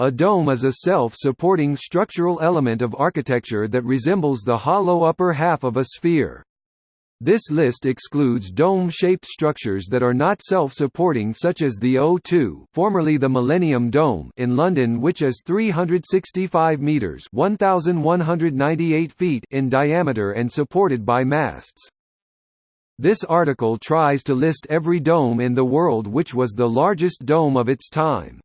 A dome is a self-supporting structural element of architecture that resembles the hollow upper half of a sphere. This list excludes dome-shaped structures that are not self-supporting such as the O2 formerly the Millennium Dome in London which is 365 metres 1,198 feet in diameter and supported by masts. This article tries to list every dome in the world which was the largest dome of its time.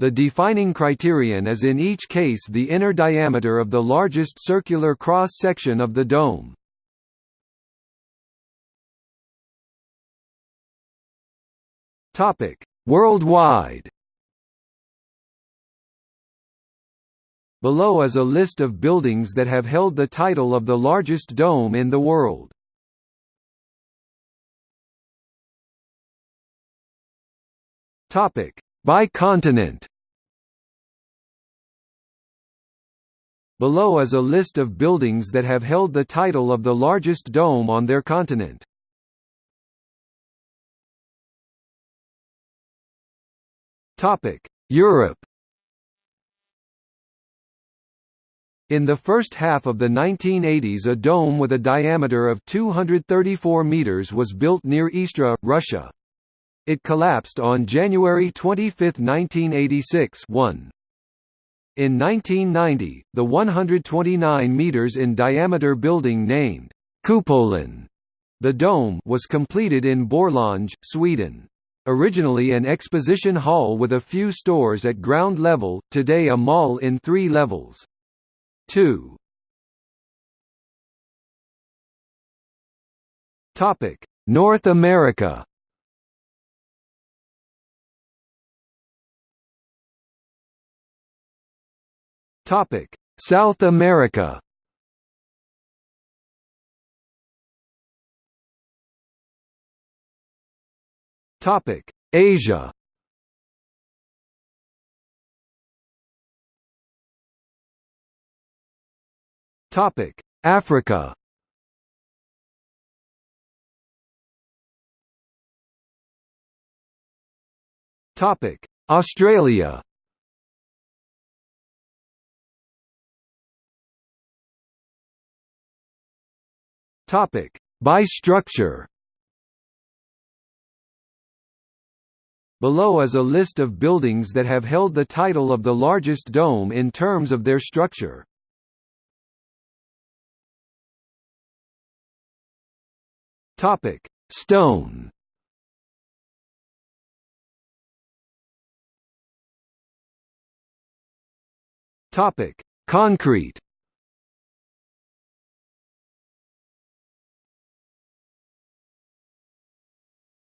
The defining criterion is in each case the inner diameter of the largest circular cross-section of the dome. Worldwide Below is a list of buildings that have held the title of the largest dome in the world. Topic: by continent Below is a list of buildings that have held the title of the largest dome on their continent. Europe In the first half of the 1980s a dome with a diameter of 234 meters was built near Istra, Russia. It collapsed on January 25, 1986 1. In 1990, the 129 meters in diameter building named Kupolen, the dome, was completed in Borlänge, Sweden. Originally an exposition hall with a few stores at ground level, today a mall in three levels. 2. North America Topic: South America. Topic: Asia. Topic: Africa. Topic: Australia. Topic: By structure. Below is a list of buildings that have held the title of the largest dome in terms of their structure. Topic: Stone. Topic: Concrete.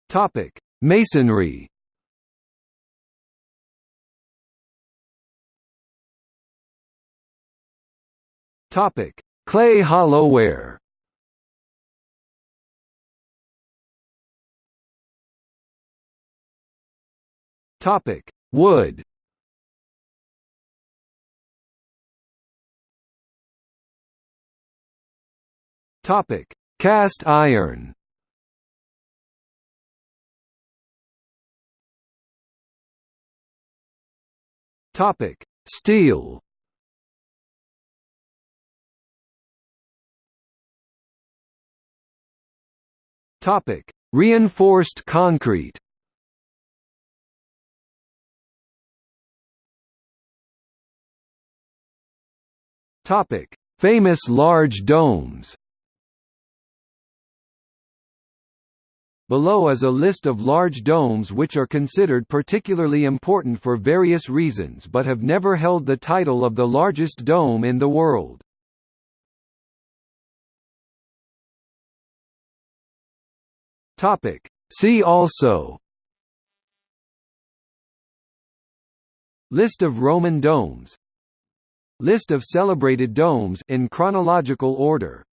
Topic: Masonry. Topic: Clay hollowware. Topic: Wood. Topic: Cast iron. Topic: Steel. Topic: Reinforced concrete. Topic: Famous large domes. Below is a list of large domes which are considered particularly important for various reasons but have never held the title of the largest dome in the world. See also. List of Roman domes. List of celebrated domes in chronological order